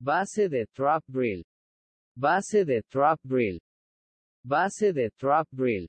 Base de trap drill. Base de trap drill. Base de trap drill.